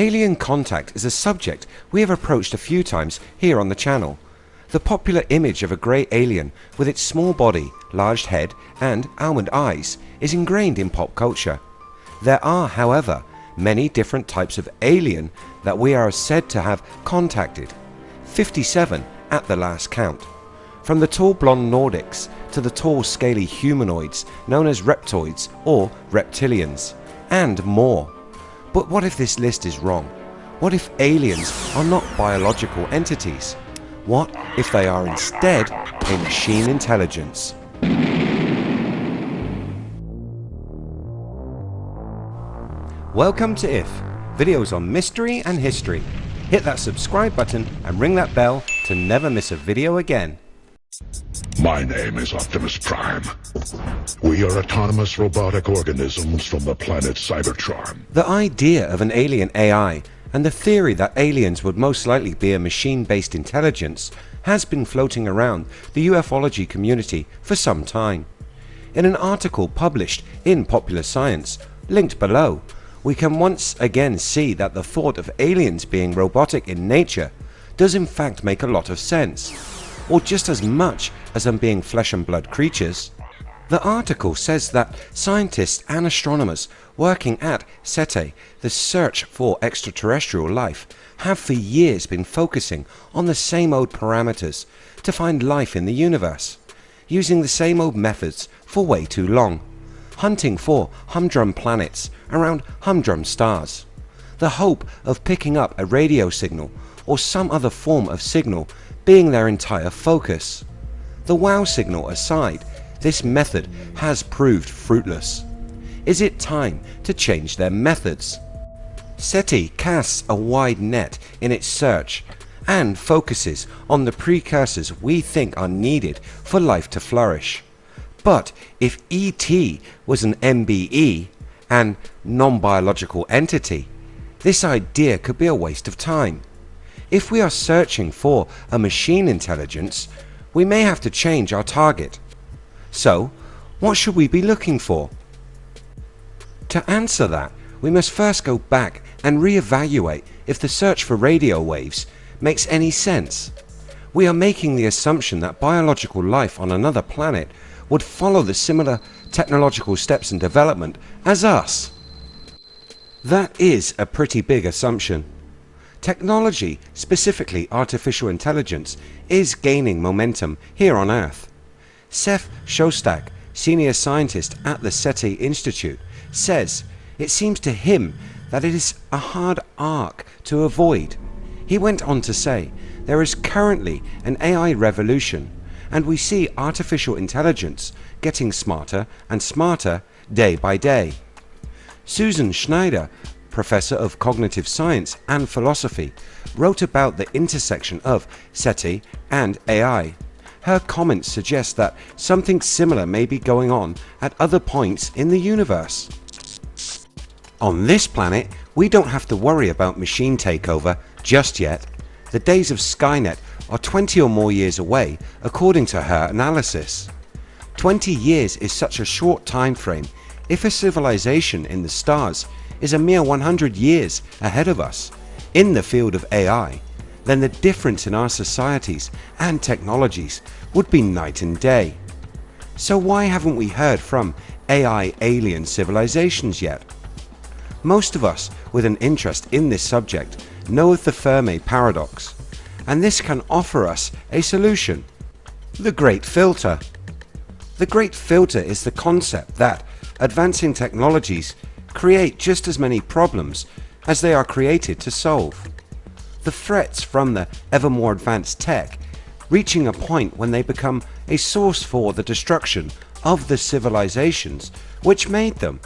Alien contact is a subject we have approached a few times here on the channel. The popular image of a grey alien with its small body, large head and almond eyes is ingrained in pop culture. There are however many different types of alien that we are said to have contacted, 57 at the last count. From the tall blonde Nordics to the tall scaly humanoids known as reptoids or reptilians and more. But what if this list is wrong? What if aliens are not biological entities? What if they are instead a machine intelligence? Welcome to IF, videos on mystery and history. Hit that subscribe button and ring that bell to never miss a video again. My name is Optimus Prime. We are autonomous robotic organisms from the planet Cybertron. The idea of an alien AI and the theory that aliens would most likely be a machine-based intelligence has been floating around the ufology community for some time. In an article published in Popular Science, linked below, we can once again see that the thought of aliens being robotic in nature does in fact make a lot of sense, or just as much as them being flesh and blood creatures. The article says that scientists and astronomers working at SETI, the search for extraterrestrial life, have for years been focusing on the same old parameters to find life in the universe, using the same old methods for way too long, hunting for humdrum planets around humdrum stars. The hope of picking up a radio signal or some other form of signal being their entire focus. The wow signal aside, this method has proved fruitless. Is it time to change their methods? SETI casts a wide net in its search and focuses on the precursors we think are needed for life to flourish. But if ET was an NBE, an non-biological entity, this idea could be a waste of time. If we are searching for a machine intelligence, we may have to change our target. So, what should we be looking for? To answer that, we must first go back and re-evaluate if the search for radio waves makes any sense. We are making the assumption that biological life on another planet would follow the similar technological steps in development as us. That is a pretty big assumption. Technology, specifically artificial intelligence, is gaining momentum here on Earth. Seth Shostak, senior scientist at the SETI Institute, says it seems to him that it is a hard arc to avoid. He went on to say, there is currently an AI revolution and we see artificial intelligence getting smarter and smarter day by day. Susan Schneider, professor of cognitive science and philosophy, wrote about the intersection of SETI and AI. Her comments suggest that something similar may be going on at other points in the universe. On this planet we don't have to worry about machine takeover just yet. The days of Skynet are 20 or more years away according to her analysis. 20 years is such a short time frame if a civilization in the stars is a mere 100 years ahead of us in the field of AI then the difference in our societies and technologies would be night and day. So why haven't we heard from AI alien civilizations yet? Most of us with an interest in this subject know of the Fermi paradox and this can offer us a solution. The Great Filter The Great Filter is the concept that advancing technologies create just as many problems as they are created to solve. The threats from the ever more advanced tech reaching a point when they become a source for the destruction of the civilizations which made them.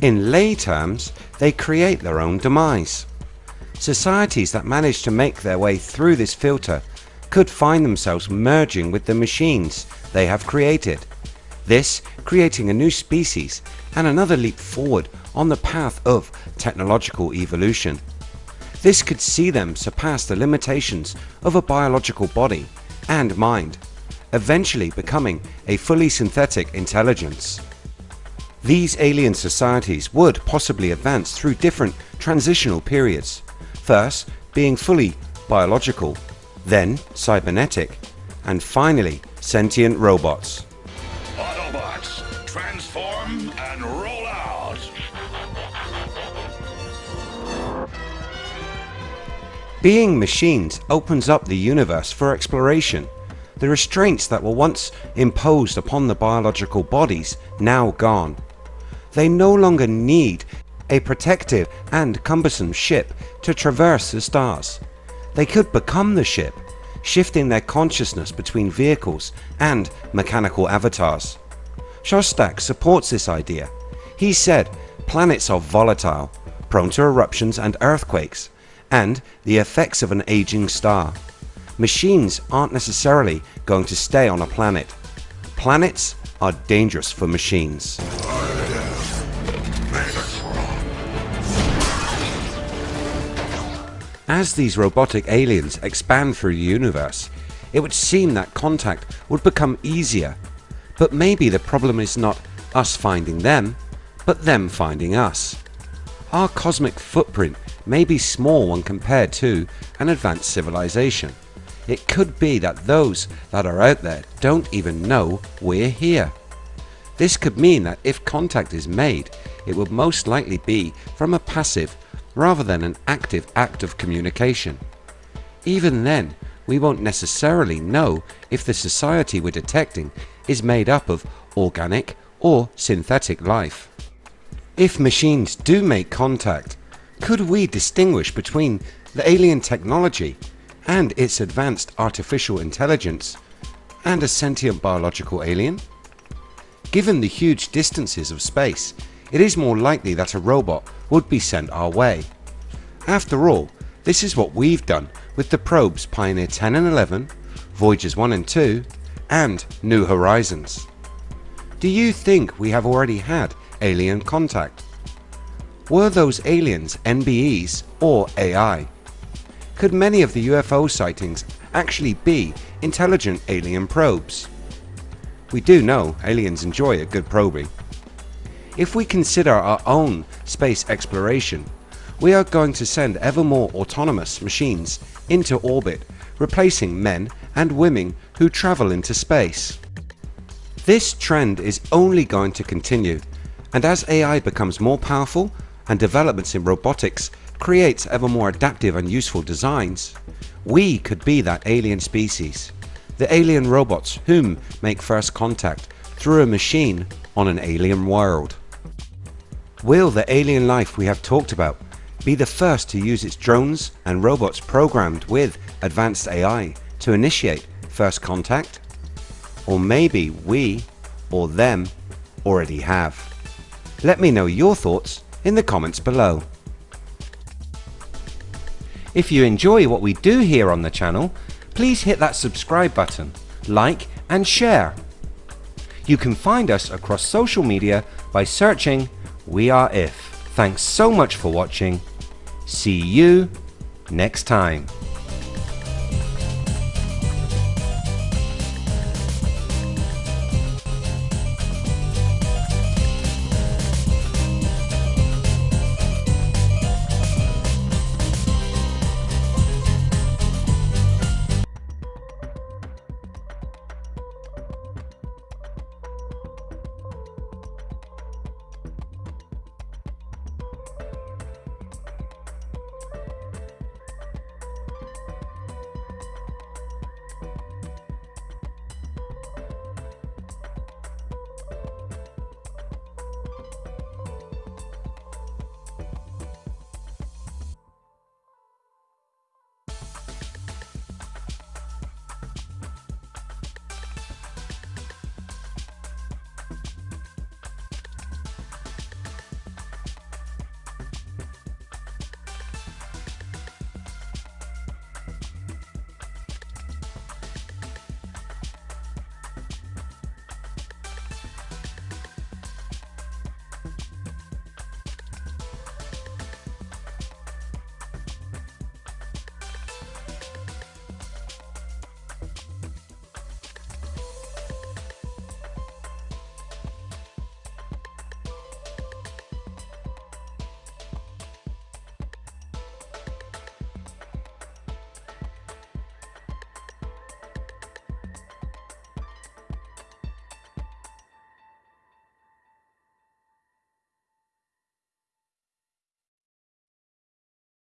In lay terms they create their own demise. Societies that manage to make their way through this filter could find themselves merging with the machines they have created. This creating a new species and another leap forward on the path of technological evolution. This could see them surpass the limitations of a biological body and mind, eventually becoming a fully synthetic intelligence. These alien societies would possibly advance through different transitional periods, first being fully biological, then cybernetic, and finally sentient robots. Being machines opens up the universe for exploration. The restraints that were once imposed upon the biological bodies now gone. They no longer need a protective and cumbersome ship to traverse the stars. They could become the ship, shifting their consciousness between vehicles and mechanical avatars. Shostak supports this idea. He said planets are volatile, prone to eruptions and earthquakes, and the effects of an aging star. Machines aren't necessarily going to stay on a planet. Planets are dangerous for machines. As these robotic aliens expand through the universe, it would seem that contact would become easier. But maybe the problem is not us finding them, but them finding us. Our cosmic footprint may be small when compared to an advanced civilization. It could be that those that are out there don't even know we're here. This could mean that if contact is made, it would most likely be from a passive rather than an active act of communication. Even then, we won't necessarily know if the society we're detecting is made up of organic or synthetic life. If machines do make contact, could we distinguish between the alien technology and its advanced artificial intelligence and a sentient biological alien? Given the huge distances of space, it is more likely that a robot would be sent our way. After all, this is what we've done with the probes Pioneer 10 and 11, Voyagers 1 and 2 and New Horizons. Do you think we have already had alien contact? Were those aliens NBEs or AI? Could many of the UFO sightings actually be intelligent alien probes? We do know aliens enjoy a good probing. If we consider our own space exploration, we are going to send ever more autonomous machines into orbit, replacing men and women who travel into space. This trend is only going to continue and as AI becomes more powerful and developments in robotics creates ever more adaptive and useful designs, we could be that alien species, the alien robots whom make first contact through a machine on an alien world. Will the alien life we have talked about be the first to use its drones and robots programmed with advanced AI to initiate first contact? Or maybe we or them already have. Let me know your thoughts in the comments below. If you enjoy what we do here on the channel, please hit that subscribe button, like and share. You can find us across social media by searching We Are If. Thanks so much for watching. See you next time.